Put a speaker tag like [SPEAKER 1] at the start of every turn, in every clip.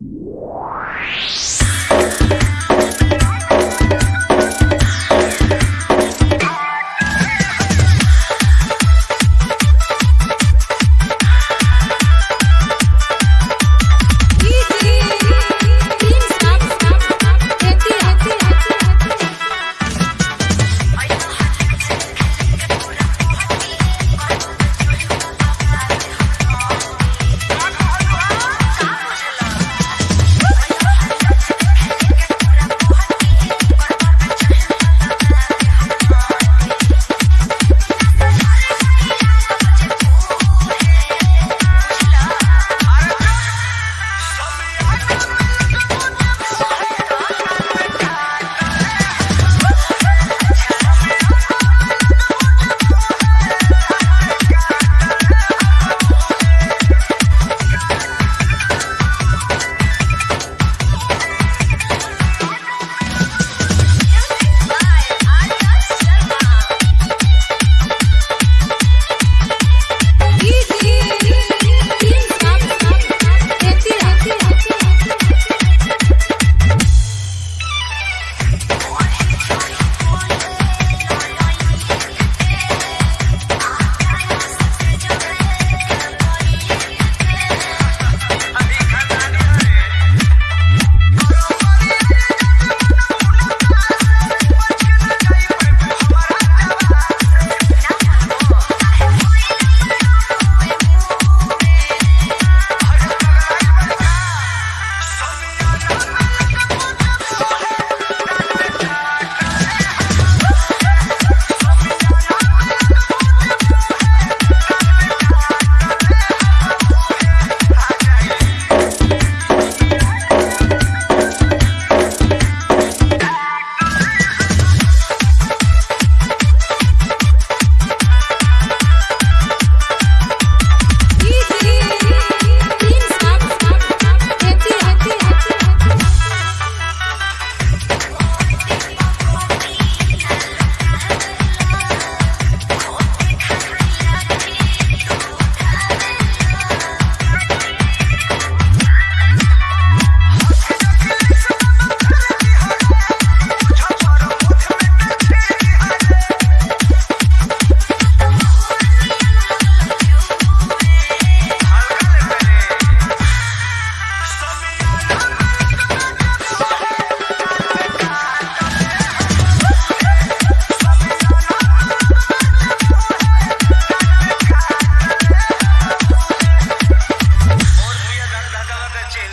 [SPEAKER 1] you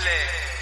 [SPEAKER 1] Chile.